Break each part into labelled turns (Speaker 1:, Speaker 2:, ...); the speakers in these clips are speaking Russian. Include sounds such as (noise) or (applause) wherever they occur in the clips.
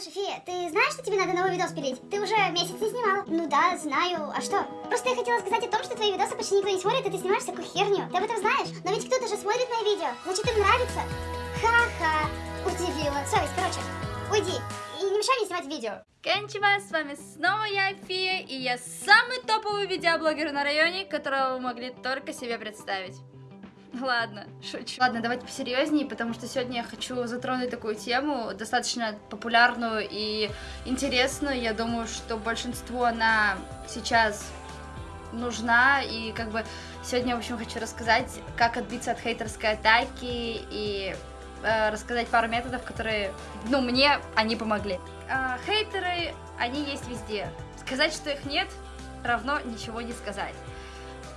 Speaker 1: Слушай, Фия, ты знаешь, что тебе надо новый видос пилить? Ты уже месяц не снимала. Ну да, знаю. А что? Просто я хотела сказать о том, что твои видосы почти никто не смотрит, и ты снимаешь всякую херню. Ты об этом знаешь? Но ведь кто-то же смотрит мои видео. Значит, им нравится. Ха-ха. Удивила. Совесть, короче. Уйди. И не мешай мне снимать видео.
Speaker 2: Кончима, с вами снова я, Фия, и я самый топовый видеоблогер на районе, которого вы могли только себе представить. (laughs) Ладно, шучу. Ладно, давайте посерьезнее, потому что сегодня я хочу затронуть такую тему, достаточно популярную и интересную. Я думаю, что большинству она сейчас нужна, и как бы сегодня, в общем, хочу рассказать, как отбиться от хейтерской атаки и э, рассказать пару методов, которые, ну, мне они помогли. Э, хейтеры, они есть везде. Сказать, что их нет, равно ничего не сказать.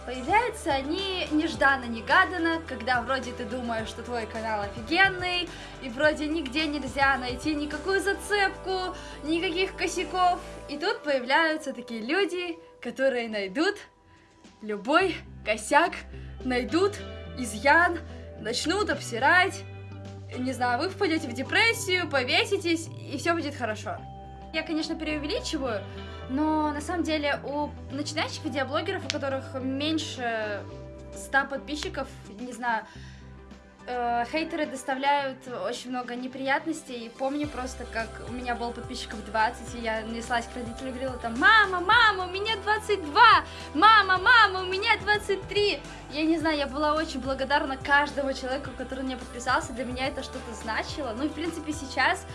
Speaker 2: Появляются они нежданно-негаданно, когда вроде ты думаешь, что твой канал офигенный, и вроде нигде нельзя найти никакую зацепку, никаких косяков. И тут появляются такие люди, которые найдут любой косяк, найдут изъян, начнут обсирать. Не знаю, вы впадете в депрессию, повеситесь, и все будет хорошо. Я, конечно, преувеличиваю, но на самом деле у начинающих видеоблогеров, у которых меньше 100 подписчиков, не знаю, э, хейтеры доставляют очень много неприятностей. Помню просто, как у меня было подписчиков 20, и я неслась к родителям и говорила там, мама, мама, у меня 22, мама, мама, у меня 23. Я не знаю, я была очень благодарна каждому человеку, который меня подписался, для меня это что-то значило. Ну и в принципе сейчас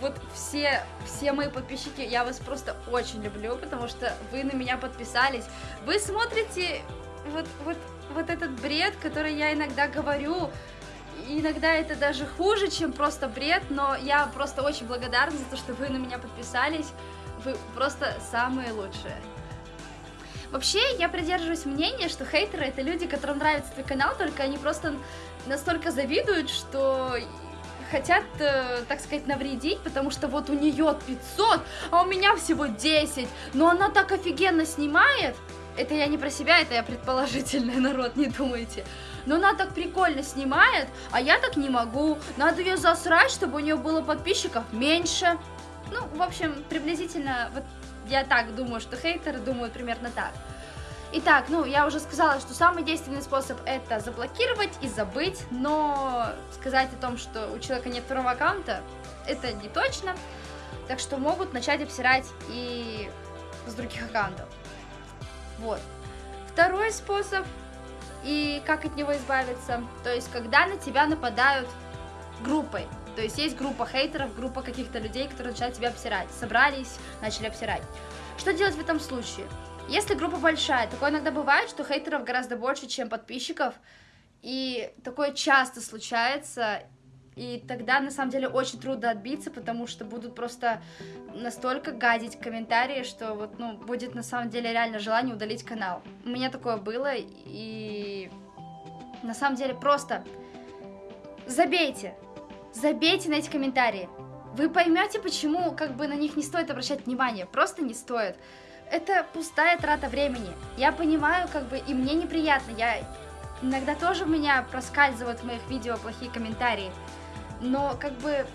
Speaker 2: вот все, все мои подписчики, я вас просто очень люблю, потому что вы на меня подписались. Вы смотрите вот, вот, вот этот бред, который я иногда говорю, иногда это даже хуже, чем просто бред, но я просто очень благодарна за то, что вы на меня подписались. Вы просто самые лучшие. Вообще, я придерживаюсь мнения, что хейтеры это люди, которым нравится твой канал, только они просто настолько завидуют, что хотят, э, так сказать, навредить, потому что вот у нее 500, а у меня всего 10, но она так офигенно снимает, это я не про себя, это я предположительный (laughs) народ, не думайте. Но она так прикольно снимает, а я так не могу. Надо ее засрать, чтобы у нее было подписчиков меньше. Ну, в общем, приблизительно, вот я так думаю, что хейтеры думают примерно так. Итак, ну, я уже сказала, что самый действенный способ это заблокировать и забыть, но сказать о том, что у человека нет второго аккаунта, это не точно, так что могут начать обсирать и с других аккаунтов. Вот. Второй способ, и как от него избавиться, то есть, когда на тебя нападают группой, то есть есть группа хейтеров, группа каких-то людей, которые начинают тебя обсирать, собрались, начали обсирать. Что делать в этом случае? Если группа большая, такое иногда бывает, что хейтеров гораздо больше, чем подписчиков, и такое часто случается, и тогда, на самом деле, очень трудно отбиться, потому что будут просто настолько гадить комментарии, что вот, ну, будет на самом деле реально желание удалить канал. У меня такое было, и на самом деле просто забейте, забейте на эти комментарии. Вы поймете, почему как бы на них не стоит обращать внимание, просто не стоит это пустая трата времени. Я понимаю, как бы, и мне неприятно. Я иногда тоже у меня проскальзывают в моих видео плохие комментарии. Но, как бы,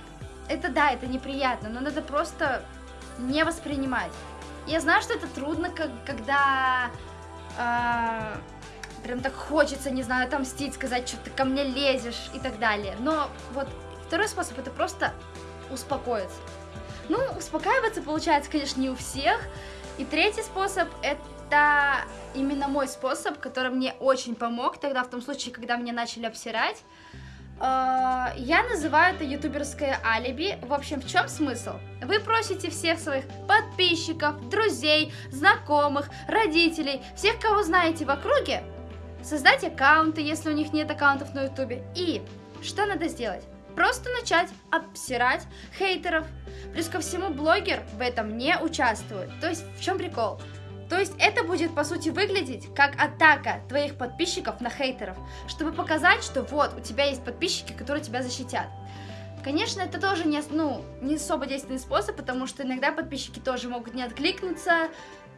Speaker 2: это да, это неприятно, но надо просто не воспринимать. Я знаю, что это трудно, как, когда э, прям так хочется, не знаю, отомстить, сказать, что ты ко мне лезешь и так далее. Но вот второй способ это просто успокоиться. Ну, успокаиваться получается, конечно, не у всех. И третий способ это именно мой способ, который мне очень помог тогда, в том случае, когда меня начали обсирать. А, я называю это ютуберское алиби. В общем, в чем смысл? Вы просите всех своих подписчиков, друзей, знакомых, родителей, всех, кого знаете в округе, создать аккаунты, если у них нет аккаунтов на ютубе. И что надо сделать? Просто начать обсирать хейтеров. Плюс ко всему блогер в этом не участвует. То есть в чем прикол? То есть это будет по сути выглядеть как атака твоих подписчиков на хейтеров, чтобы показать, что вот у тебя есть подписчики, которые тебя защитят. Конечно, это тоже не, ну, не особо действенный способ, потому что иногда подписчики тоже могут не откликнуться,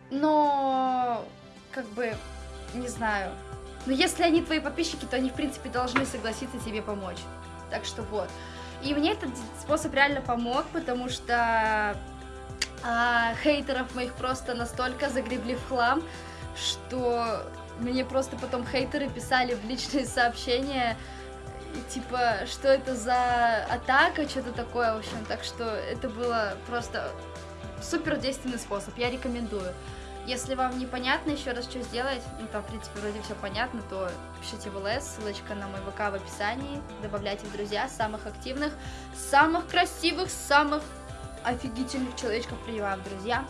Speaker 2: но как бы, не знаю. Но если они твои подписчики, то они в принципе должны согласиться тебе помочь. Так что вот. И мне этот способ реально помог, потому что а, хейтеров моих просто настолько загребли в хлам, что мне просто потом хейтеры писали в личные сообщения, типа, что это за атака, что-то такое, в общем, так что это было просто супер действенный способ, я рекомендую. Если вам непонятно еще раз, что сделать, ну там, в принципе, вроде все понятно, то пишите в ЛС, ссылочка на мой ВК в описании, добавляйте в друзья самых активных, самых красивых, самых офигительных человечков принимаем в друзья.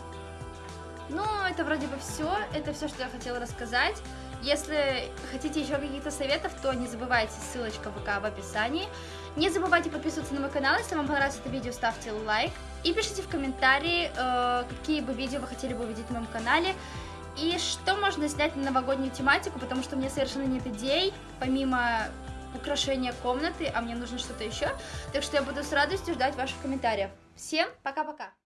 Speaker 2: Ну, это вроде бы все, это все, что я хотела рассказать. Если хотите еще каких-то советов, то не забывайте, ссылочка в ВК в описании. Не забывайте подписываться на мой канал, если вам понравилось это видео, ставьте лайк. И пишите в комментарии, э, какие бы видео вы хотели бы увидеть на моем канале. И что можно снять на новогоднюю тематику, потому что у меня совершенно нет идей, помимо украшения комнаты, а мне нужно что-то еще. Так что я буду с радостью ждать ваших комментариев. Всем пока-пока!